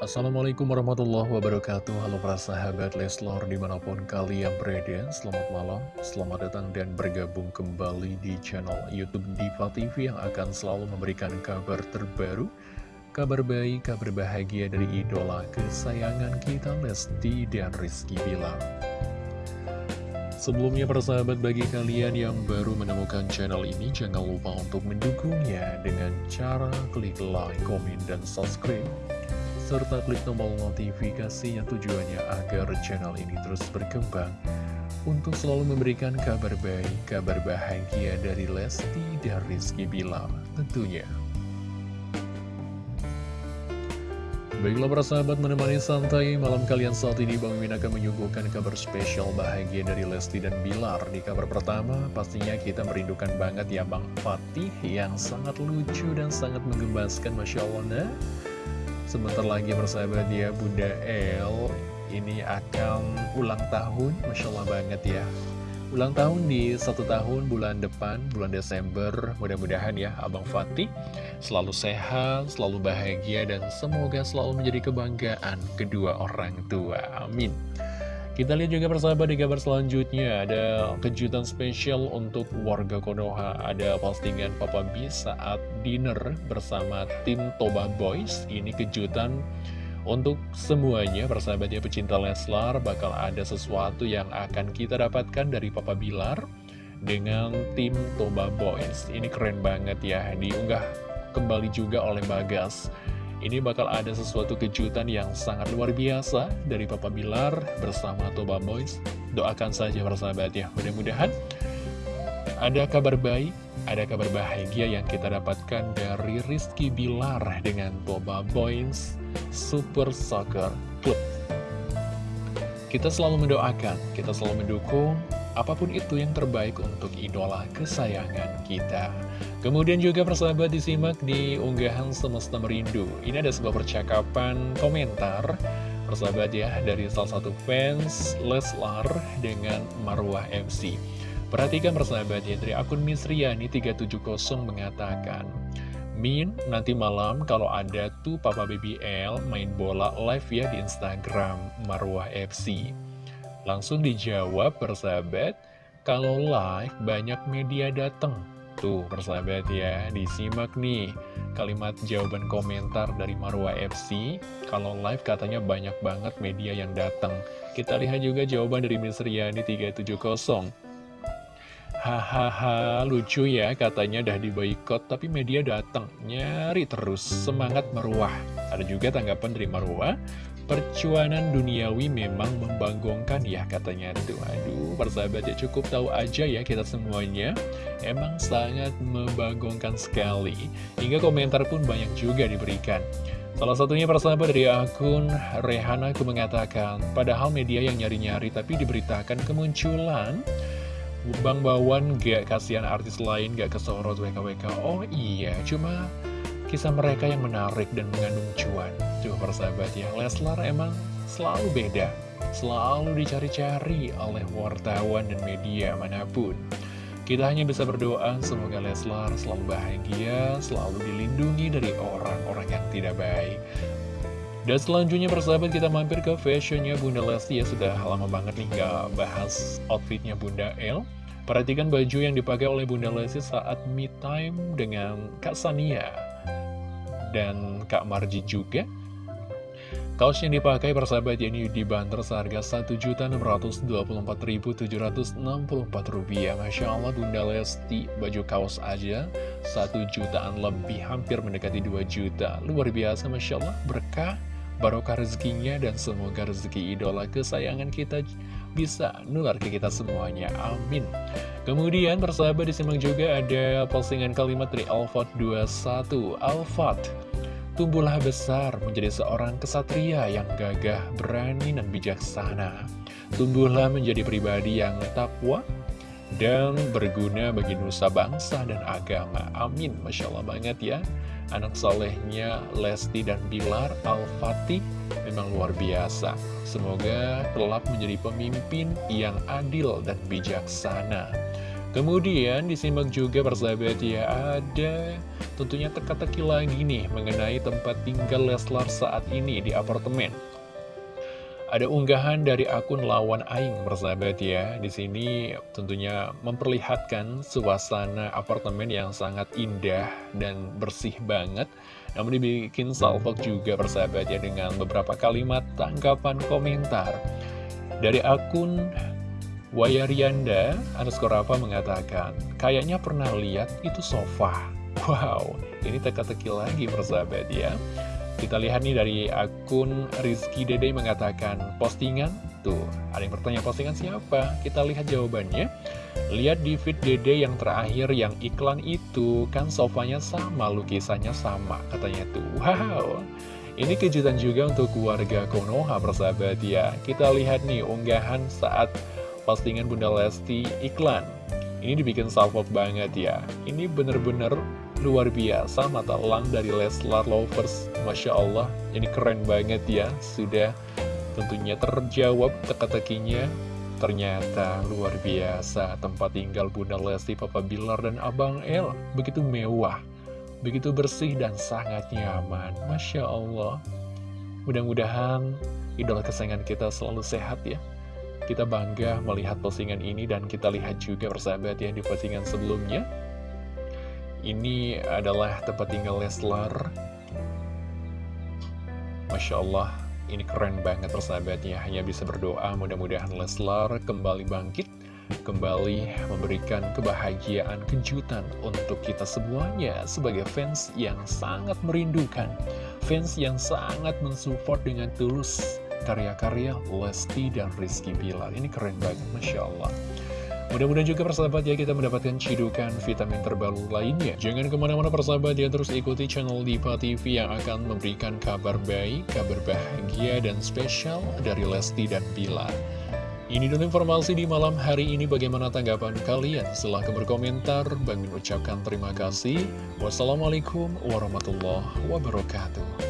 Assalamualaikum warahmatullahi wabarakatuh. Halo para sahabat Leslor di mana pun kalian berada Selamat malam, selamat datang dan bergabung kembali di channel Youtube Diva TV Yang akan selalu memberikan kabar terbaru Kabar baik, kabar bahagia dari idola kesayangan kita Lesti dan Rizky Bilar. Sebelumnya para sahabat bagi kalian yang baru menemukan channel ini Jangan lupa untuk mendukungnya dengan cara klik like, komen, dan subscribe serta klik tombol notifikasinya tujuannya agar channel ini terus berkembang. Untuk selalu memberikan kabar baik, kabar bahagia dari Lesti dan Rizky Bilar tentunya. Baiklah para sahabat menemani santai malam kalian saat ini Bang Min akan menyuguhkan kabar spesial bahagia dari Lesti dan Bilar. Di kabar pertama pastinya kita merindukan banget ya Bang Fatih yang sangat lucu dan sangat menggembaskan Masya Allah Sebentar lagi persahabat ya Bunda El. Ini akan ulang tahun Masya Allah banget ya. Ulang tahun di satu tahun bulan depan, bulan Desember. Mudah-mudahan ya Abang Fatih selalu sehat, selalu bahagia Dan semoga selalu menjadi kebanggaan kedua orang tua. Amin kita lihat juga persahabat di kabar selanjutnya Ada kejutan spesial untuk warga Konoha. Ada postingan Papa B saat dinner bersama tim Toba Boys. Ini kejutan untuk semuanya persahabatnya pecinta Leslar. Bakal ada sesuatu yang akan kita dapatkan dari Papa Bilar Dengan tim Toba Boys. Ini keren banget ya Diunggah kembali juga oleh Bagas ini bakal ada sesuatu kejutan yang sangat luar biasa dari Papa Bilar bersama Toba Boys. Doakan saja persahabat ya, mudah-mudahan ada kabar baik, ada kabar bahagia yang kita dapatkan dari Rizky Bilar dengan Toba Boys Super Soccer Club. Kita selalu mendoakan, kita selalu mendukung apa pun itu yang terbaik untuk idola kesayangan kita. Kemudian juga persahabat disimak di unggahan Semesta Merindu. Ini ada sebuah percakapan komentar persahabat ya dari salah satu fans Leslar dengan Marwah MC. Perhatikan persahabat ya dari akun Misriani 370 mengatakan Min, nanti malam kalau ada tuh Papa BBL main bola live ya di Instagram Marwah FC. Langsung dijawab persahabat, kalau live banyak media datang. Tuh persahabat ya, disimak nih kalimat jawaban komentar dari Marwa FC. Kalau live katanya banyak banget media yang datang. Kita lihat juga jawaban dari Miss Riani 370. Hahaha, lucu ya katanya dah diboikot tapi media datang. Nyari terus, semangat Marwah. Ada juga tanggapan dari Marwah. Percuanan duniawi memang membanggongkan ya katanya tuh Aduh persahabat ya cukup tahu aja ya kita semuanya Emang sangat membanggongkan sekali Hingga komentar pun banyak juga diberikan Salah satunya persahabat dari akun Rehana mengatakan Padahal media yang nyari-nyari tapi diberitakan kemunculan Bang Bawan gak kasihan artis lain gak kesorot WKWK Oh iya cuma kisah mereka yang menarik dan mengandung cuan. Coba persahabat ya, Leslar emang selalu beda, selalu dicari-cari oleh wartawan dan media mana pun. Kita hanya bisa berdoa semoga Leslar selalu bahagia, selalu dilindungi dari orang-orang yang tidak baik. Dan selanjutnya persahabat kita mampir ke fashionnya Bunda Lesti ya sudah lama banget nih gak bahas outfitnya Bunda L. Perhatikan baju yang dipakai oleh Bunda Lesti saat me time dengan Kak Sania dan Kak Marji juga. Kaos yang dipakai persahabat ini dibanderol seharga Rp1.624.764 Masya Allah Bunda Lesti baju kaos aja 1 jutaan lebih hampir mendekati 2 juta Luar biasa Masya Allah berkah barokah rezekinya dan semoga rezeki idola kesayangan kita bisa nular ke kita semuanya amin kemudian persahabat disimak juga ada postingan kalimat dari Alfat 21 Alfat Tumbuhlah besar menjadi seorang kesatria yang gagah, berani, dan bijaksana. Tumbuhlah menjadi pribadi yang takwa dan berguna bagi nusa bangsa dan agama. Amin. Masya Allah banget ya. Anak solehnya Lesti dan Bilar Al-Fatih memang luar biasa. Semoga kelak menjadi pemimpin yang adil dan bijaksana. Kemudian disimak juga persahabat ya ada tentunya teka-teki lagi nih mengenai tempat tinggal Leslar saat ini di apartemen. Ada unggahan dari akun lawan Aing bersahabat ya. Di sini tentunya memperlihatkan suasana apartemen yang sangat indah dan bersih banget. Namun dibikin salvok juga bersahabat ya dengan beberapa kalimat tanggapan komentar. Dari akun Wayarianda underscore apa mengatakan, kayaknya pernah lihat itu sofa. Wow, ini teka-teki lagi bersahabat ya. Kita lihat nih dari akun Rizky Dede mengatakan postingan? Tuh, ada yang bertanya postingan siapa? Kita lihat jawabannya. Lihat di feed Dede yang terakhir yang iklan itu Kan sofanya sama, lukisannya sama Katanya tuh, wow. Ini kejutan juga untuk keluarga Konoha persahabat ya. Kita lihat nih unggahan saat postingan Bunda Lesti iklan. Ini dibikin salvok banget ya. Ini bener-bener luar biasa mata elang dari Leslar Lovers. Masya Allah ini keren banget ya. Sudah tentunya terjawab teka-tekinya. Ternyata luar biasa tempat tinggal Bunda Lesti Papa Bilar dan Abang El. Begitu mewah begitu bersih dan sangat nyaman. Masya Allah. Mudah-mudahan idola kesayangan kita selalu sehat ya. Kita bangga melihat postingan ini dan kita lihat juga persahabat ya di postingan sebelumnya ini adalah tempat tinggal Leslar. Masya Allah ini keren banget persahabatnya. Hanya bisa berdoa mudah-mudahan Leslar kembali bangkit Kembali memberikan kebahagiaan, kejutan untuk kita semuanya Sebagai fans yang sangat merindukan Fans yang sangat mensupport dengan tulus Karya-karya Lesti dan Rizky Bilar. Ini keren banget Masya Allah Mudah-mudahan juga persahabat ya kita mendapatkan cidukan vitamin terbaru lainnya. Jangan ke mana-mana persahabat ya terus ikuti channel Diva TV yang akan memberikan kabar baik, kabar bahagia dan spesial dari Lesti dan Bilar. Ini dulu informasi di malam hari ini bagaimana tanggapan kalian? Silahkan berkomentar, Bang ucapkan terima kasih. Wassalamualaikum warahmatullahi wabarakatuh.